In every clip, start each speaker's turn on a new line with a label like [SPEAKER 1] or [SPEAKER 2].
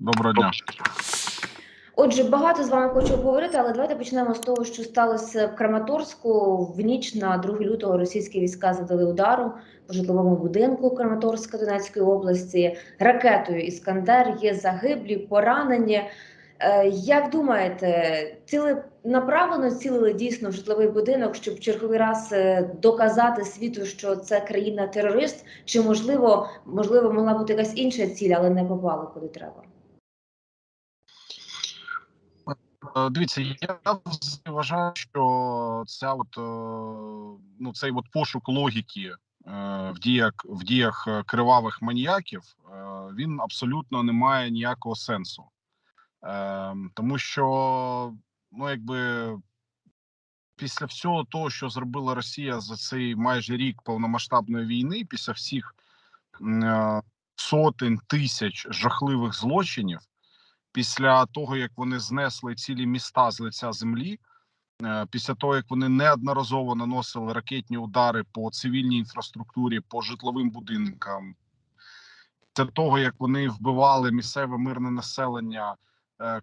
[SPEAKER 1] Доброго дня.
[SPEAKER 2] Отже, багато з вами хочу поговорити, але давайте почнемо з того, що сталося в Краматорську. В ніч на 2 лютого російські війська завдали удару по житловому будинку Краматорська Донецької області. Ракетою Іскандер є загиблі, поранені. Е, Як думаєте, ціленаправлено цілили дійсно в житловий будинок, щоб черговий раз е, доказати світу, що це країна-терорист? Чи можливо, можливо, могла бути якась інша ціль, але не попала куди треба?
[SPEAKER 1] Е, Дивіться, я вважаю, що ця от е, ну цей от пошук логіки е, в діях в діях е, кривавих маніяків е, він абсолютно не має ніякого сенсу, Е, тому що ну якби після всього того, що зробила Росія за цей майже рік повномасштабної війни, після всіх е, сотень тисяч жахливих злочинів після того, як вони знесли цілі міста з лиця землі, е, після того як вони неодноразово наносили ракетні удари по цивільній інфраструктурі, по житловим будинкам, після того як вони вбивали місцеве мирне населення,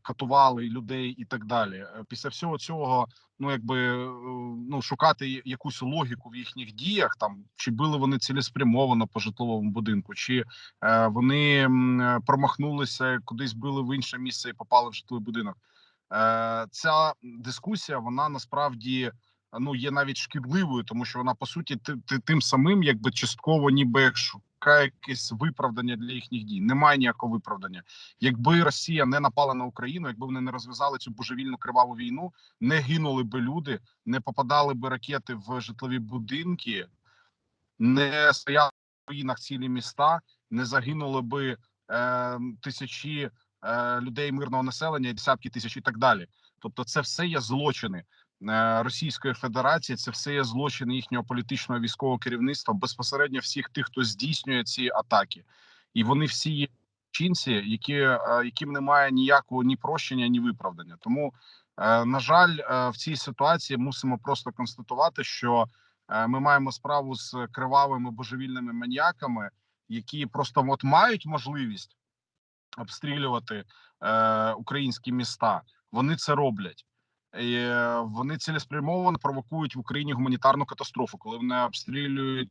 [SPEAKER 1] катували людей і так далі. Е, Після всього цього, ну якби е, ну шукати якусь логіку в їхніх діях, там чи били вони цілеспрямовано по житловому будинку, чи е, вони е, промахнулися, кудись били в інше місце і попали в житловий будинок. Е, Ця дискусія вона насправді ну є навіть шкідливою, тому що вона по суті ти, ти, тим самим, якби частково, ніби якесь виправдання для їхніх дій. Немає ніякого виправдання. Якби Росія не напала на Україну, якби вони не розв'язали цю божевільну криваву війну, не гинули би люди, не попадали би ракети в житлові будинки, не стояли в руїнах цілі міста, не загинули би е, тисячі е, людей мирного населення, десятки тисяч і так далі. Тобто, це все є злочини Російської Федерації. Це все є злочини їхнього політичного військового керівництва, безпосередньо всіх тих, хто здійснює ці атаки, і вони всі є чинці, які е, яким немає ніякого ні прощення, ні виправдання. Тому, е, на жаль, е, в цій ситуації мусимо просто констатувати, що е, ми маємо справу з кривавими божевільними маніяками, які просто от мають можливість обстрілювати е, українські міста. Вони це роблять. Е, вони цілеспрямовано провокують в Україні гуманітарну катастрофу, коли вони обстрілюють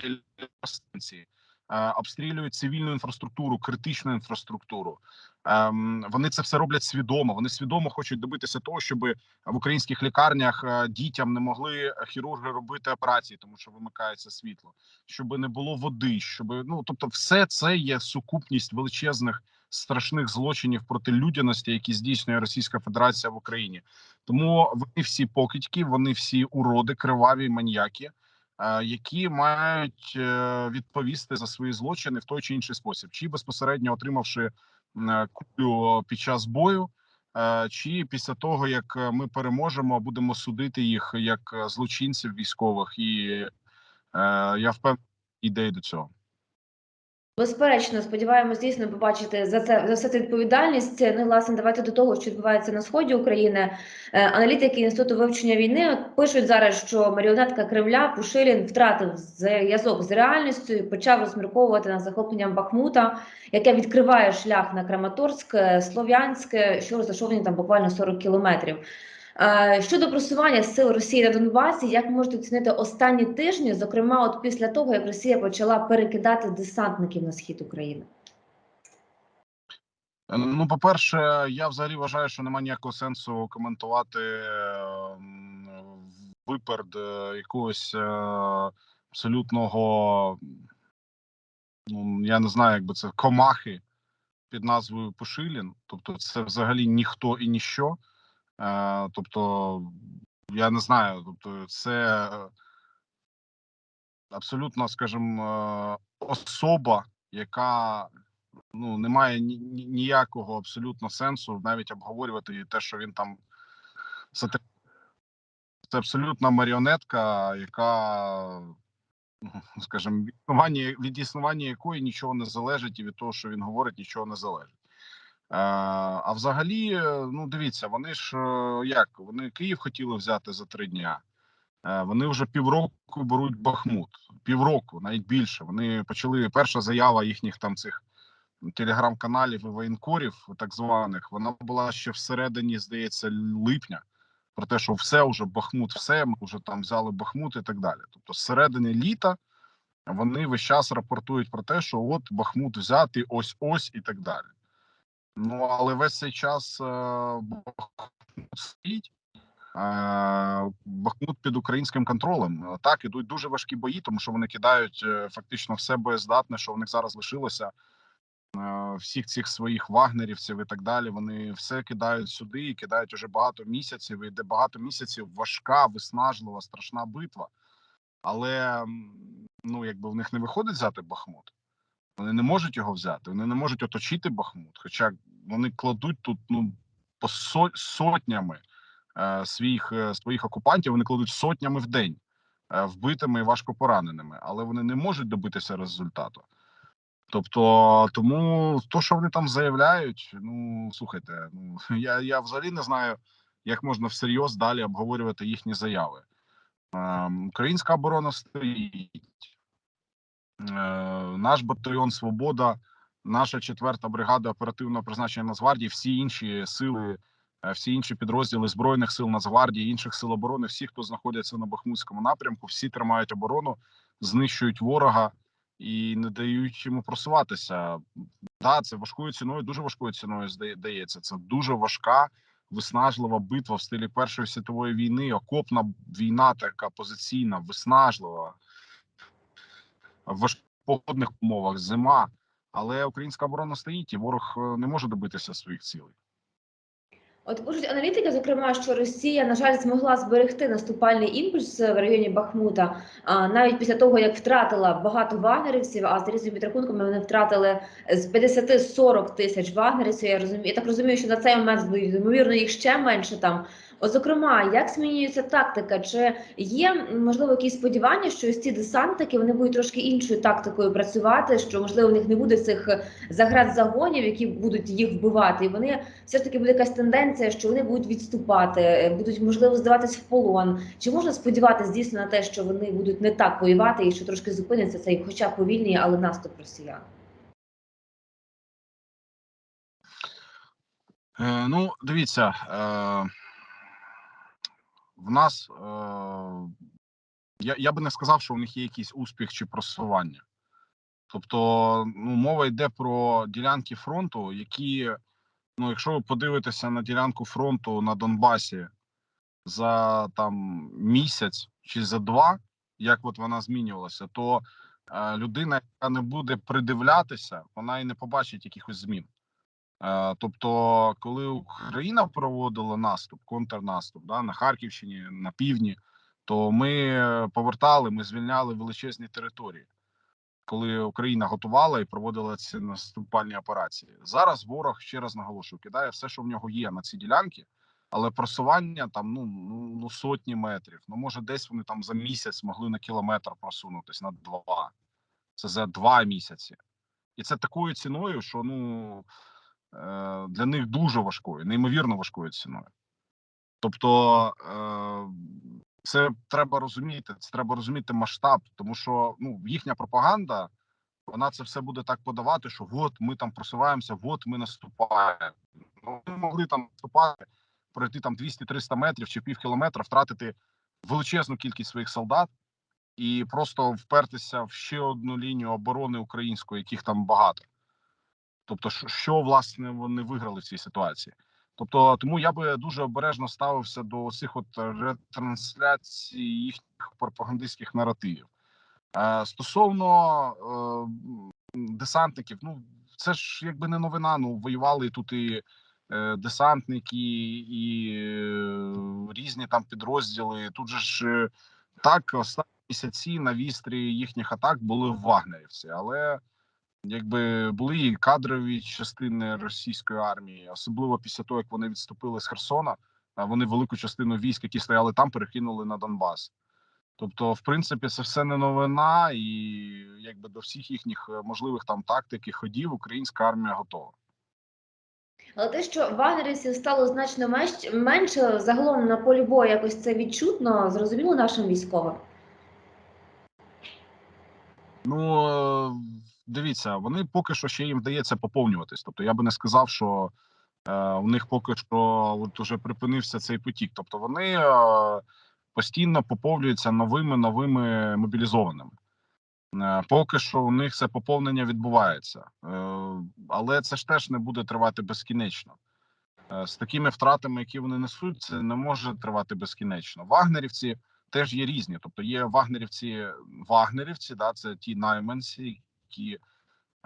[SPEAKER 1] телестанції, е, обстрілюють цивільну інфраструктуру, критичну інфраструктуру. Ем, вони це все роблять свідомо. Вони свідомо хочуть добитися того, щоб в українських лікарнях е, дітям не могли хірурги робити операції, тому що вимикається світло, щоб не було води, щоб ну тобто, все це є сукупність величезних страшних злочинів проти людяності, які здійснює Російська Федерація в Україні. Тому вони всі покидьки, вони всі уроди, криваві маніяки, е, які мають е, відповісти за свої злочини в той чи інший спосіб, чи безпосередньо отримавши е, кулю під час бою. Чи після того як ми переможемо, будемо судити їх як злочинців військових, і я впевнений, ідеї до цього.
[SPEAKER 2] Безперечно, сподіваємось дійсно побачити за це за все це відповідальність. Ну, власне, давайте до того, що відбувається на сході України. Е, Аналітики інституту вивчення війни пишуть зараз, що маріонетка Кремля Пушилін втратив зв'язок з реальністю і почав розмірковувати над захопленням Бахмута, яке відкриває шлях на Краматорськ, е, Слов'янське, що розташовані там буквально 40 кілометрів. Е, Щодо просування сил Росії на Донбасі, як можете оцінити останні тижні, зокрема, от після того, як Росія почала перекидати десантників на схід України?
[SPEAKER 1] Е, Ну, по-перше, я взагалі вважаю, що немає ніякого сенсу коментувати виперед е, якогось абсолютного, ну я не знаю, як би це комахи під назвою Пушилін. Тобто, це взагалі ніхто і ніщо. Е, Тобто, я не знаю, тобто, це абсолютно, скажімо, е, особа, яка ну немає ні, ні- ніякого абсолютно сенсу навіть обговорювати те, що він там це, абсолютна маріонетка, яка, скажімо, від існування, від існування якої нічого не залежить, і від того, що він говорить, нічого не залежить. Е, а взагалі, е, ну дивіться, вони ж е, як вони Київ хотіли взяти за три дня. Вони вже півроку беруть Бахмут. Півроку, навіть більше. Вони почали перша заява їхніх там цих телеграм-каналів і воєнкорів, так званих, вона була ще всередині, здається, липня. Про те, що все вже Бахмут, все, ми вже там взяли Бахмут і так далі. Тобто, з середини літа вони весь час рапортують про те, що от Бахмут взяти ось ось і так далі. Ну але весь цей час е, Бахмут стоїть. Бахмут під українським контролем. Е, Так, ідуть дуже важкі бої, тому що вони кидають е, фактично все боєздатне, що в них зараз лишилося. Всіх цих своїх вагнерівців і так далі. Вони все кидають сюди і кидають уже багато місяців. І де багато місяців важка, виснажлива, страшна битва. Але ну якби в них не виходить взяти Бахмут. Вони не можуть його взяти. Вони не можуть оточити Бахмут. Хоча вони кладуть тут ну по со- сотнями е, своїх е, своїх окупантів. Вони кладуть сотнями в день е, вбитими і важко пораненими, але вони не можуть добитися результату. Тобто, тому то, що вони там заявляють, ну слухайте, ну я, я взагалі не знаю, як можна всерйоз далі обговорювати їхні заяви. Ем, Українська оборона стоїть. Е, Наш батальйон Свобода, наша четверта бригада оперативного призначення Нацгвардії, всі інші сили, е, всі інші підрозділи збройних сил Нацгвардії, інших сил оборони, всі, хто знаходяться на Бахмутському напрямку, всі тримають оборону, знищують ворога і не дають йому просуватися. Да, це важкою ціною, дуже важкою ціною здається. Це дуже важка, виснажлива битва в стилі Першої світової війни, окопна війна, така позиційна, виснажлива в важких погодних умовах, зима. Але українська оборона стоїть, і ворог е, не може добитися своїх цілей.
[SPEAKER 2] От пишуть аналітики, зокрема, що Росія, на жаль, змогла зберегти наступальний імпульс в районі Бахмута, а, навіть після того, як втратила багато вагнерівців, а з різними підрахунками вони втратили з 50-40 тисяч вагнерівців. Я розумію, я так розумію, що на цей момент ймовірно їх ще менше там. Зокрема, як змінюється тактика? Чи є можливо якісь сподівання, що ось ці десантники вони будуть трошки іншою тактикою працювати? Що можливо в них не буде цих заград загонів, які будуть їх вбивати, і вони все ж таки буде якась тенденція, що вони будуть відступати, е, будуть можливо здаватись в полон. Чи можна сподіватися дійсно на те, що вони будуть не так воювати і що трошки зупиниться цей, хоча повільний, але наступ росіян?
[SPEAKER 1] Е, ну, дивіться, е, в нас е, я, я би не сказав, що у них є якийсь успіх чи просування. Тобто, ну, мова йде про ділянки фронту, які, ну, якщо ви подивитеся на ділянку фронту на Донбасі за там місяць чи за два, як от вона змінювалася, то е, людина, яка не буде придивлятися, вона і не побачить якихось змін. Е, Тобто, коли Україна проводила наступ, контрнаступ да, на Харківщині, на півдні, то ми е, повертали, ми звільняли величезні території, коли Україна готувала і проводила ці наступальні операції. Зараз ворог ще раз наголошую, кидає все, що в нього є на ці ділянки, але просування там ну, ну, ну сотні метрів. Ну може, десь вони там за місяць могли на кілометр просунутися на два. Це за два місяці, і це такою ціною, що ну для них дуже важкою, неймовірно важкою ціною. Тобто, е, це треба розуміти. Це треба розуміти масштаб, тому що ну їхня пропаганда, вона це все буде так подавати, що от ми там просуваємося, от ми наступаємо. Ну, ми могли там наступати, пройти там 200-300 метрів чи пів кілометра, втратити величезну кількість своїх солдат і просто впертися в ще одну лінію оборони української, яких там багато. Тобто, що, власне вони виграли в цій ситуації. Тобто, тому я би дуже обережно ставився до цих от ретрансляцій їхніх пропагандистських наративів. Е, стосовно е, десантників, ну це ж якби не новина. Ну воювали тут і е, десантники, і е, різні там підрозділи. Тут же ж е, так останні місяці на вістрі їхніх атак були вагнерівці, але якби були і кадрові частини російської армії, особливо після того, як вони відступили з Херсона, вони велику частину військ, які стояли там, перекинули на Донбас. Тобто, в принципі, це все не новина, і якби до всіх їхніх е, можливих там тактик і ходів українська армія готова.
[SPEAKER 2] Але те, що вагнерівців стало значно менше, загалом на полі бою якось це відчутно, зрозуміло нашим військовим.
[SPEAKER 1] Ну е, дивіться, вони поки що ще їм вдається поповнюватись. Тобто я би не сказав, що е, у них поки що от уже припинився цей потік. Тобто вони е, постійно поповнюються новими новими мобілізованими. Е, Поки що у них це поповнення відбувається, Е, але це ж теж не буде тривати безкінечно. Е, З такими втратами, які вони несуть, це не може тривати безкінечно. Вагнерівці теж є різні. Тобто є вагнерівці, вагнерівці, да, це ті найманці, які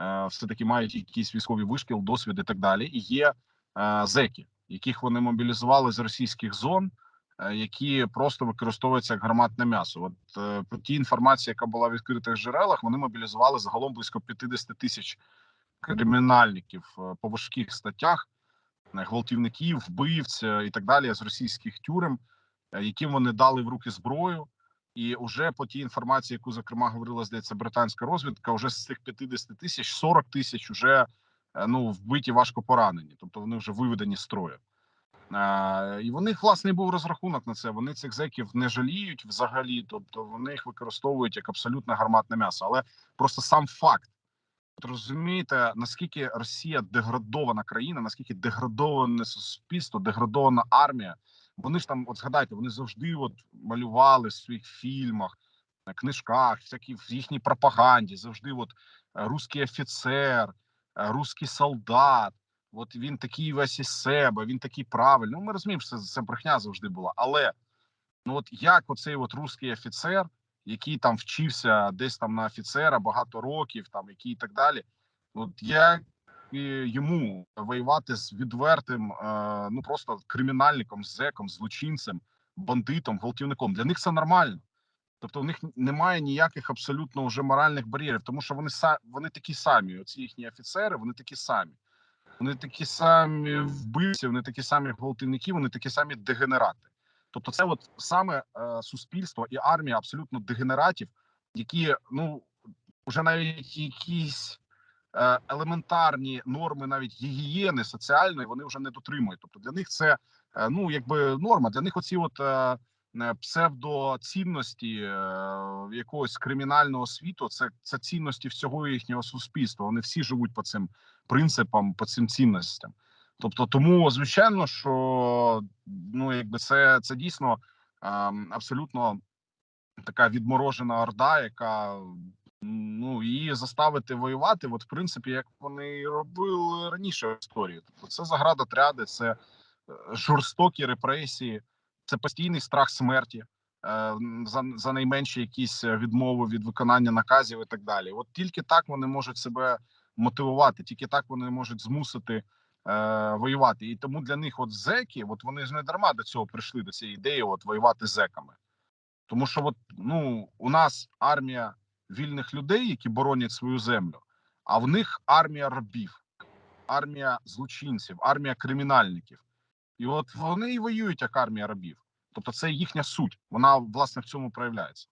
[SPEAKER 1] е, все таки мають якийсь військовий вишкіл, досвід і так далі. І є е, зеки, яких вони мобілізували з російських зон, е, які просто використовуються як гарматне м'ясо. От по тій інформації, яка була в відкритих джерелах, вони мобілізували загалом близько 50 тисяч кримінальників по важких статтях, гвалтівників, вбивць е, і так далі з російських тюрем, яким вони дали в руки зброю. І вже по тій інформації, яку зокрема говорила, здається, британська розвідка, вже з цих 50 тисяч 40 тисяч вже е, ну вбиті важко поранені, тобто вони вже виведені з строю. Е, і в них власне був розрахунок на це. Вони цих зеків не жаліють взагалі, тобто вони їх використовують як абсолютно гарматне м'ясо. Але просто сам факт. От розумієте, наскільки Росія деградована країна, наскільки деградоване суспільство, деградована армія. Вони ж там, от згадайте, вони завжди от малювали в своїх фільмах, книжках, всякі в їхній пропаганді. Завжди, от е, русський офіцер, е, русський солдат. От він такий весь із себе, він такий правильний. Ну, ми розуміємо, що це, це брехня завжди була. Але ну от як оцей от русський офіцер, який там вчився десь там на офіцера багато років, там який і так далі. От як і йому воювати з відвертим, е, ну просто кримінальником, зеком, злочинцем, бандитом, гвалтівником. Для них це нормально. Тобто, у них немає ніяких абсолютно вже моральних бар'єрів, тому що вони вони такі самі. Оці їхні офіцери, вони такі самі. Вони такі самі вбивці, вони такі самі гвалтівники, вони такі самі дегенерати. Тобто, це от саме е, суспільство і армія абсолютно дегенератів, які ну вже навіть якісь елементарні норми, навіть гігієни соціальної, вони вже не дотримують. Тобто для них це е, ну якби норма. Для них оці от е, е, псевдоцінності е, якогось кримінального світу, це, це цінності всього їхнього суспільства. Вони всі живуть по цим принципам, по цим цінностям. Тобто, тому звичайно, що ну якби це, це дійсно ем, абсолютно така відморожена орда, яка ну її заставити воювати, от в принципі, як вони робили раніше в історії. Тобто, це заградотряди, це е, жорстокі репресії, це постійний страх смерті. е, За, за найменші якісь відмови від виконання наказів і так далі. От тільки так вони можуть себе мотивувати, тільки так вони можуть змусити е, воювати. І тому для них, от зеки, от вони ж не дарма до цього прийшли до цієї ідеї, от воювати зеками. Тому що, от ну у нас армія вільних людей, які боронять свою землю, а в них армія рабів, армія злочинців, армія кримінальників. І от вони і воюють як армія рабів. Тобто, це їхня суть. Вона власне в цьому проявляється.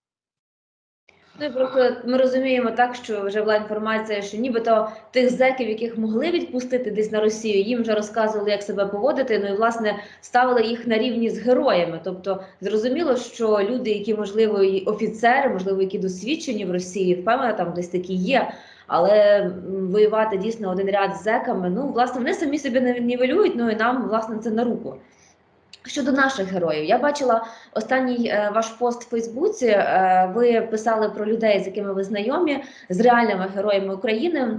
[SPEAKER 2] Ну просто ми розуміємо так, що вже була інформація, що нібито тих зеків, яких могли відпустити десь на Росію, їм вже розказували, як себе поводити. Ну і власне ставили їх на рівні з героями. Тобто зрозуміло, що люди, які можливо і офіцери, можливо, які досвідчені в Росії, впевнена, там десь такі є. Але воювати дійсно один ряд з зеками, ну власне вони самі собі не нівелюють, ну і нам власне це на руку. Щодо наших героїв, я бачила останній е, ваш пост в Фейсбуці. Е, ви писали про людей, з якими ви знайомі, з реальними героями України.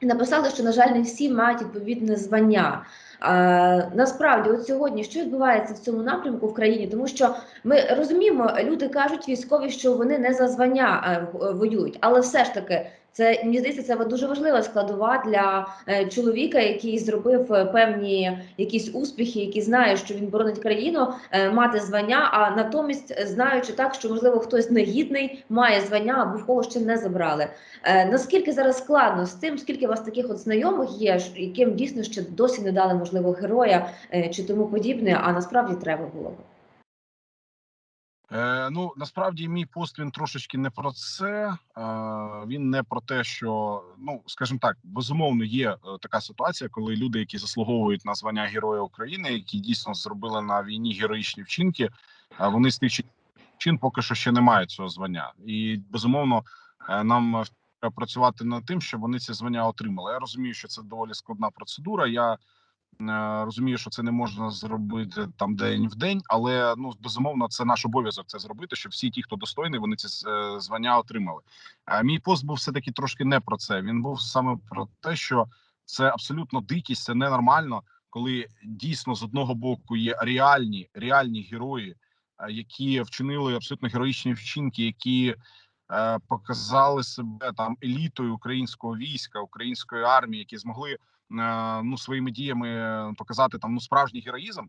[SPEAKER 2] І Написали, що на жаль, не всі мають відповідне звання. Е, насправді, от сьогодні, що відбувається в цьому напрямку в країні, тому що ми розуміємо, люди кажуть військові, що вони не за звання е, воюють, але все ж таки. Це мені здається, це дуже важлива складова для е, чоловіка, який зробив е, певні якісь успіхи, який знає, що він боронить країну, е, мати звання. А натомість, знаючи так, що можливо хтось негідний має звання або в кого ще не забрали. Наскільки зараз складно з тим, скільки у вас таких от знайомих є, яким дійсно ще досі не дали можливо героя чи тому подібне, а насправді треба було б.
[SPEAKER 1] Е, ну насправді мій пост він трошечки не про це. Е, він не про те, що ну скажімо так, безумовно, є е, така ситуація, коли люди, які заслуговують на звання Героя України, які дійсно зробили на війні героїчні вчинки, е, вони з тих чин поки що ще не мають цього звання, і безумовно е, нам працювати над тим, щоб вони ці звання отримали. Я розумію, що це доволі складна процедура. Я розумію, що це не можна зробити там день в день, але ну безумовно, це наш обов'язок це зробити, щоб всі ті, хто достойний, вони ці е, звання отримали. А мій пост був все таки трошки не про це. Він був саме про те, що це абсолютно дикість, це ненормально, коли дійсно з одного боку є реальні реальні герої, е, які вчинили абсолютно героїчні вчинки, які е, показали себе там елітою українського війська, української армії, які змогли е, ну своїми діями показати там ну справжній героїзм.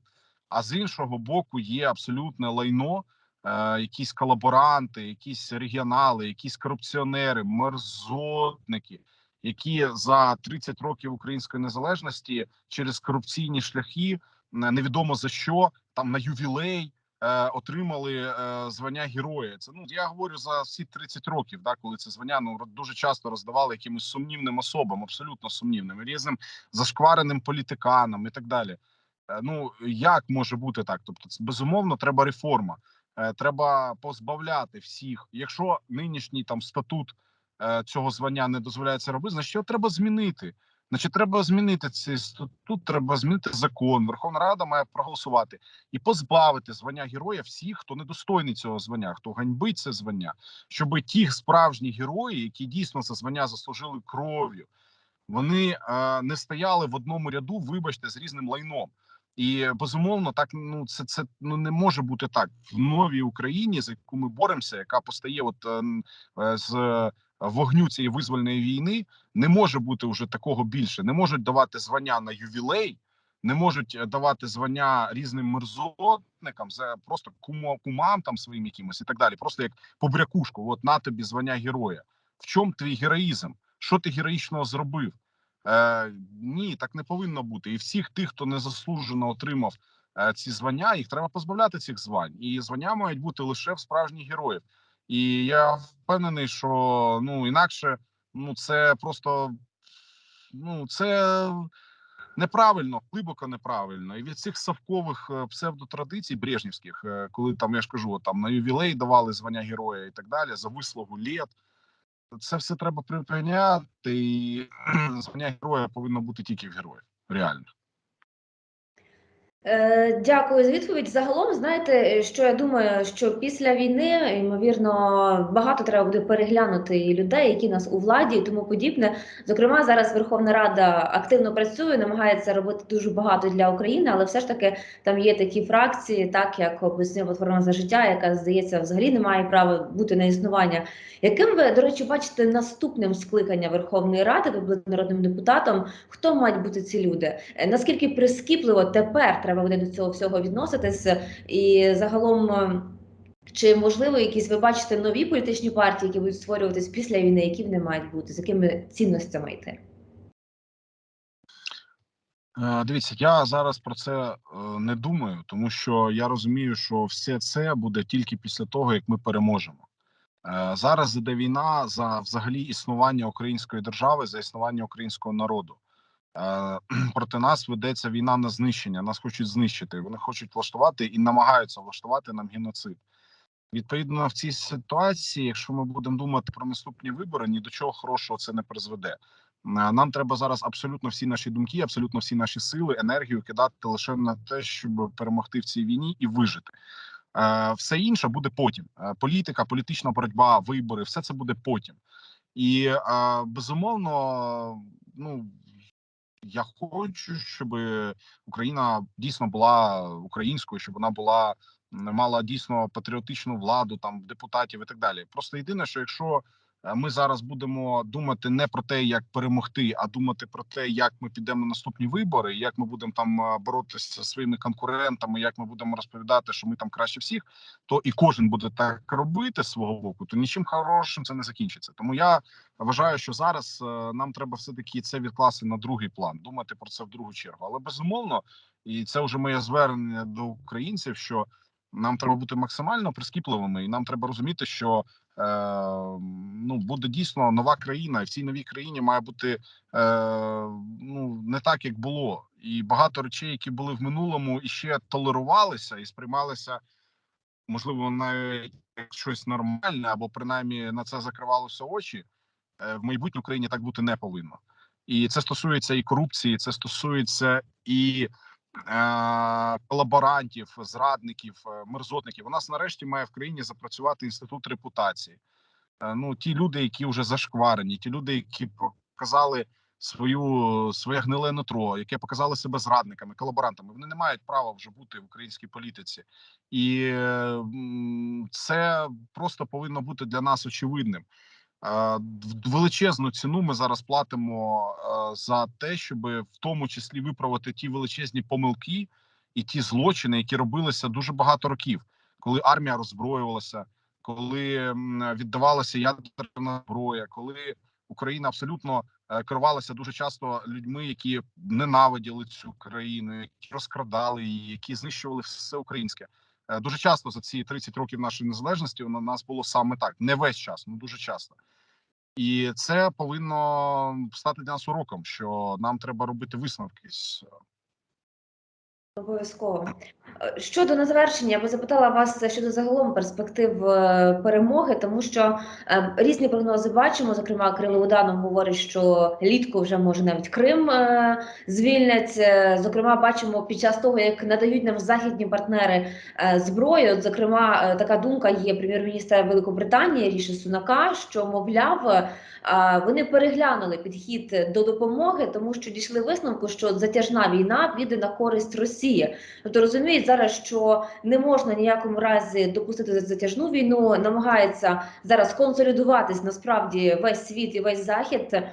[SPEAKER 1] А з іншого боку, є абсолютне лайно, е, якісь колаборанти, якісь регіонали, якісь корупціонери, мерзотники, які за 30 років української незалежності через корупційні шляхи е, невідомо за що там на ювілей е, отримали е, звання героя. Це ну я говорю за всі 30 років, да, коли це звання ну дуже часто роздавали якимось сумнівним особам, абсолютно сумнівним, різним зашквареним політиканам і так далі. Е, Ну як може бути так? Тобто, безумовно треба реформа. Е, Треба позбавляти всіх. Якщо нинішній там статут е, цього звання не дозволяє це робити, значить його треба змінити. Значить, треба змінити цей статут, треба змінити закон. Верховна Рада має проголосувати і позбавити звання героя всіх, хто недостойний цього звання, хто ганьбить це звання, щоб ті справжні герої, які дійсно це звання заслужили кров'ю, вони е, не стояли в одному ряду, вибачте, з різним лайном. І безумовно, так ну це це ну не може бути так в новій Україні, за яку ми боремося, яка постає от е, е, з вогню цієї визвольної війни. Не може бути вже такого більше. Не можуть давати звання на ювілей, не можуть е, давати звання різним мерзотникам за просто кумо, кумам там своїм якимось і так далі. Просто як побрякушку. От на тобі звання героя. В чому твій героїзм? Що ти героїчного зробив? Е, ні, так не повинно бути. І всіх тих, хто незаслужено отримав е, ці звання, їх треба позбавляти цих звань. І звання мають бути лише в справжніх героїв. І я впевнений, що ну інакше ну це просто ну це неправильно, глибоко неправильно. І від цих совкових е, псевдотрадицій брежнівських, е, коли там я ж кажу, там на ювілей давали звання героя і так далі, за вислугу літ. Це все треба припиняти, і звання героя повинно бути тільки в героїв. Реально.
[SPEAKER 2] Е, Дякую за відповідь. Загалом, знаєте, що я думаю, що після війни, ймовірно, багато треба буде переглянути людей, які нас у владі і тому подібне. Зокрема, зараз Верховна Рада активно працює, намагається робити дуже багато для України, але все ж таки там є такі фракції, так як описує платформа за життя, яка здається взагалі не має права бути на існування. Яким ви, до речі, бачите наступним скликання Верховної Ради, ви були народним депутатом? Хто мають бути ці люди? Е, Наскільки прискіпливо тепер треба буде до цього всього відноситися? І загалом, е, чи можливо якісь ви бачите нові політичні партії, які будуть створюватись після війни, які вони мають бути, з якими цінностями йти?
[SPEAKER 1] Е, Дивіться, я зараз про це е, не думаю, тому що я розумію, що все це буде тільки після того, як ми переможемо. Зараз іде війна за взагалі існування української держави, за існування українського народу. Е, Проти нас ведеться війна на знищення. Нас хочуть знищити. Вони хочуть влаштувати і намагаються влаштувати нам геноцид. Відповідно, в цій ситуації, якщо ми будемо думати про наступні вибори, ні до чого хорошого це не призведе. Е, Нам треба зараз абсолютно всі наші думки, абсолютно всі наші сили, енергію кидати лише на те, щоб перемогти в цій війні і вижити. Е, Все інше буде потім. Політика, політична боротьба, вибори, все це буде потім. І безумовно, ну я хочу, щоб Україна дійсно була українською, щоб вона була мала дійсно патріотичну владу, там депутатів і так далі. Просто єдине, що якщо ми зараз будемо думати не про те, як перемогти, а думати про те, як ми підемо на наступні вибори, як ми будемо там е, боротися зі своїми конкурентами, як ми будемо розповідати, що ми там краще всіх, то і кожен буде так робити з свого боку, то нічим хорошим це не закінчиться. Тому я вважаю, що зараз е, нам треба все таки це відкласти на другий план, думати про це в другу чергу. Але безумовно, і це вже моє звернення до українців, що нам треба бути максимально прискіпливими, і нам треба розуміти, що е, ну буде дійсно нова країна, і в цій новій країні має бути е, ну не так, як було, і багато речей, які були в минулому, і ще толерувалися і сприймалися, можливо, навіть як щось нормальне, або принаймні на це закривалося очі. е, в майбутній Україні так бути не повинно. І це стосується і корупції, це стосується і колаборантів, зрадників, е, мерзотників. У нас нарешті має в країні запрацювати інститут репутації. Е, ну, ті люди, які вже зашкварені, ті люди, які показали свою своє гниле нутро, яке показали себе зрадниками, колаборантами, вони не мають права вже бути в українській політиці, і е, це просто повинно бути для нас очевидним. Е, Величезну ціну ми зараз платимо е, за те, щоб в тому числі виправити ті величезні помилки і ті злочини, які робилися дуже багато років, коли армія роззброювалася, коли віддавалася ядерна зброя, коли Україна абсолютно е, керувалася дуже часто людьми, які ненавиділи цю країну, які розкрадали її, які знищували все українське. Е, Дуже часто за ці 30 років нашої незалежності у нас було саме так. Не весь час, ну дуже часто. І це повинно стати для нас уроком, що нам треба робити висновки з
[SPEAKER 2] Обов'язково. Е, Щодо на завершення, я би запитала вас щодо загалом перспектив е, перемоги, тому що е, різні прогнози бачимо. Зокрема, Кирило Буданов говорить, що літку вже може навіть Крим е, звільнять. Е, Зокрема, бачимо під час того, як надають нам західні партнери е, зброю. Зокрема, е, така думка є прем'єр-міністра Великобританії Ріші Сунака, що мовляв. е, Вони переглянули підхід до допомоги, тому що дійшли висновку, що затяжна війна піде на користь Росії. Тобто розуміють зараз, що не можна ніякому разі допустити затяжну війну, намагається зараз консолідуватись насправді весь світ і весь захід.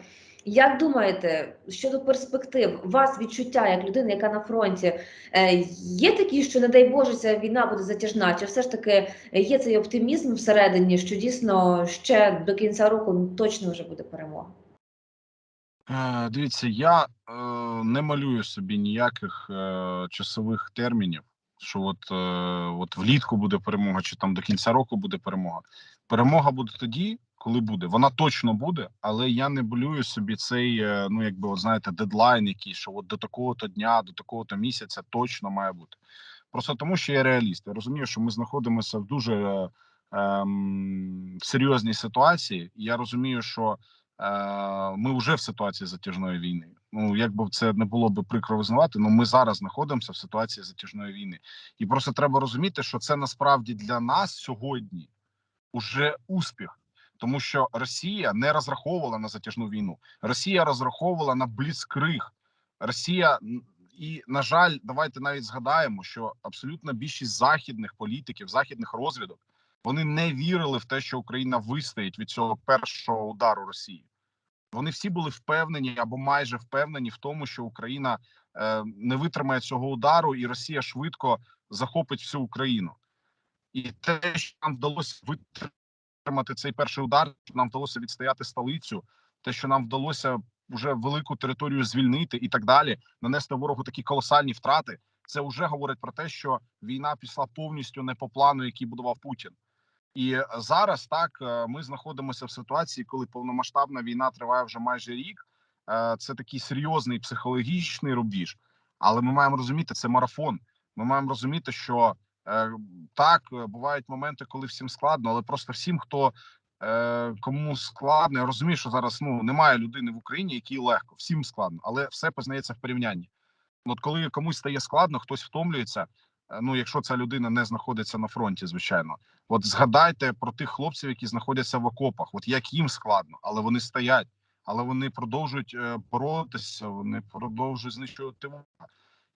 [SPEAKER 2] Як думаєте щодо перспектив, вас відчуття як людини, яка на фронті, е, є такі, що не дай Боже, ця війна буде затяжна? Чи все ж таки є цей оптимізм всередині, що дійсно ще до кінця року точно вже буде перемога?
[SPEAKER 1] Е, Дивіться, я е, не малюю собі ніяких е, часових термінів, що от, е, от влітку буде перемога, чи там до кінця року буде перемога. Перемога буде тоді, коли буде. Вона точно буде, але я не малюю собі цей, е, ну якби от знаєте, дедлайн, який що от до такого-то дня, до такого-то місяця точно має бути. Просто тому, що я реаліст. Я розумію, що ми знаходимося в дуже е, ем, серйозній ситуації. Я розумію, що Е, ми вже в ситуації затяжної війни. Ну як би це не було би прикро визнавати, але ми зараз знаходимося в ситуації затяжної війни, і просто треба розуміти, що це насправді для нас сьогодні уже успіх, тому що Росія не розраховувала на затяжну війну. Росія розраховувала на бліцкриг. Росія і на жаль, давайте навіть згадаємо, що абсолютна більшість західних політиків, західних розвідок, вони не вірили в те, що Україна вистоїть від цього першого удару Росії. Вони всі були впевнені або майже впевнені в тому, що Україна е, не витримає цього удару, і Росія швидко захопить всю Україну. І те, що нам вдалося витримати цей перший удар, що нам вдалося відстояти столицю, те, що нам вдалося вже велику територію звільнити і так далі, нанести ворогу такі колосальні втрати. Це вже говорить про те, що війна пішла повністю не по плану, який будував Путін. І зараз так е, ми знаходимося в ситуації, коли повномасштабна війна триває вже майже рік. Е, Це такий серйозний психологічний рубіж, але ми маємо розуміти, це марафон. Ми маємо розуміти, що е, так бувають моменти, коли всім складно, але просто всім, хто кому складно, я розумію, що зараз ну немає людини в Україні, якій легко, всім складно, але все познається в порівнянні. От коли комусь стає складно, хтось втомлюється. Е, Ну, якщо ця людина не знаходиться на фронті, звичайно, От згадайте про тих хлопців, які знаходяться в окопах. От як їм складно, але вони стоять, але вони продовжують е, боротися, вони продовжують знищувати.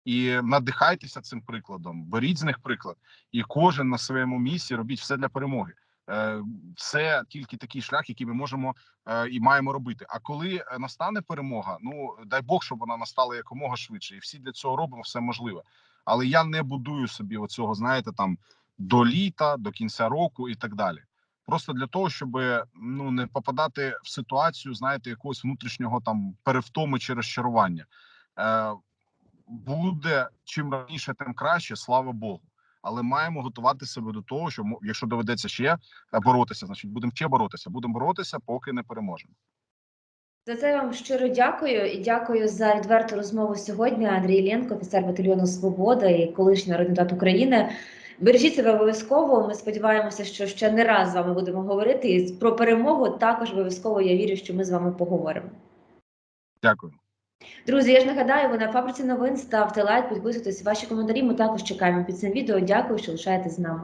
[SPEAKER 1] І надихайтеся цим прикладом, беріть з них приклад, і кожен на своєму місці робіть все для перемоги. Е, Це тільки такий шлях, який ми можемо і маємо робити. А коли настане перемога, ну дай Бог, щоб вона настала якомога швидше, і всі для цього робимо все можливе. Але я не будую собі оцього, знаєте, там до літа, до кінця року і так далі. Просто для того, щоб ну не попадати в ситуацію, знаєте, якогось внутрішнього там перевтоми чи розчарування. Е, Буде чим раніше, тим краще, слава Богу. Але маємо готувати себе до того, що якщо доведеться ще е, боротися, значить будемо ще боротися. Будемо боротися, поки не переможемо.
[SPEAKER 2] За це я вам щиро дякую і дякую за відверту розмову сьогодні. Андрій Іллєнко, офіцер батальйону Свобода і колишній народний депутат України. Бережіть себе обов'язково. Ми сподіваємося, що ще не раз з вами будемо говорити. І про перемогу також обов'язково я вірю, що ми з вами поговоримо.
[SPEAKER 1] Дякую.
[SPEAKER 2] Друзі, я ж нагадаю, ви на фабриці новин ставте лайк, підписуйтесь. Ваші коментарі ми також чекаємо під цим відео. Дякую, що лишаєтесь з нами.